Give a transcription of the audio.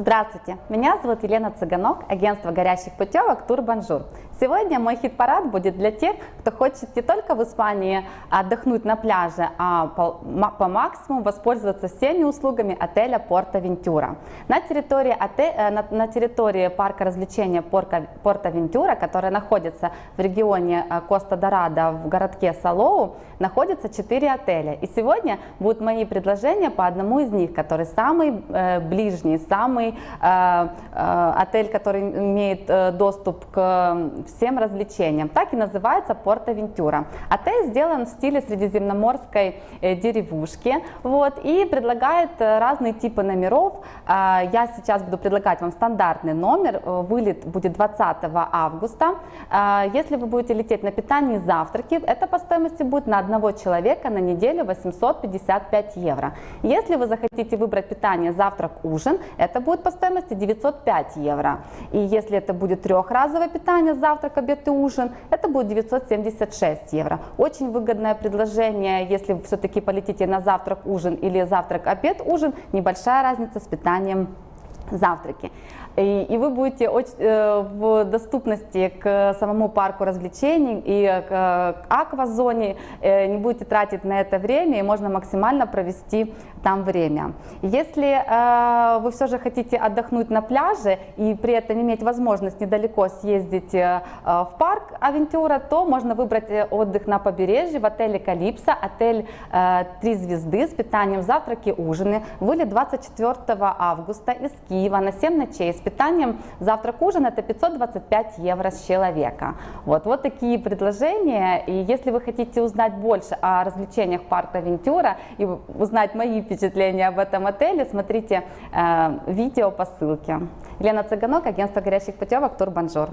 Здравствуйте, меня зовут Елена Цыганок, агентство горящих путевок Турбанжур. Сегодня мой хит-парад будет для тех, кто хочет не только в Испании отдохнуть на пляже, а по, максимуму воспользоваться всеми услугами отеля Порта Вентура. На территории, отель, э, на, на территории парка развлечения Порта Вентура, который находится в регионе э, Коста-Дорадо в городке Салоу, находится 4 отеля. И сегодня будут мои предложения по одному из них, который самый э, ближний, самый э, э, отель, который имеет э, доступ к всем развлечениям. Так и называется Порто Вентура. Отель сделан в стиле средиземноморской э, деревушки вот, и предлагает э, разные типы номеров. Э, я сейчас буду предлагать вам стандартный номер. Вылет будет 20 августа. Если вы будете лететь на питание и завтраки, это по стоимости будет на одного человека на неделю 855 евро. Если вы захотите выбрать питание завтрак, ужин, это будет по стоимости 905 евро. И если это будет трехразовое питание завтрак, обед и ужин, это будет 976 евро. Очень выгодное предложение, если вы все-таки полетите на завтрак, ужин или завтрак, обед, ужин, небольшая разница с питанием завтраки. И, и вы будете очень, э, в доступности к самому парку развлечений и к, к аквазоне, э, не будете тратить на это время и можно максимально провести там время. Если э, вы все же хотите отдохнуть на пляже и при этом иметь возможность недалеко съездить э, в парк Авентура, то можно выбрать э, отдых на побережье в отеле Калипсо, отель э, 3 звезды с питанием завтраки, ужины. Вылет 24 августа из Киева на 7 ночей с питанием завтрак-ужин это 525 евро с человека. Вот, вот такие предложения. И если вы хотите узнать больше о развлечениях парка Вентура и узнать мои впечатления об этом отеле, смотрите э, видео по ссылке. Елена Цыганок, агентство горящих путевок Турбанжур.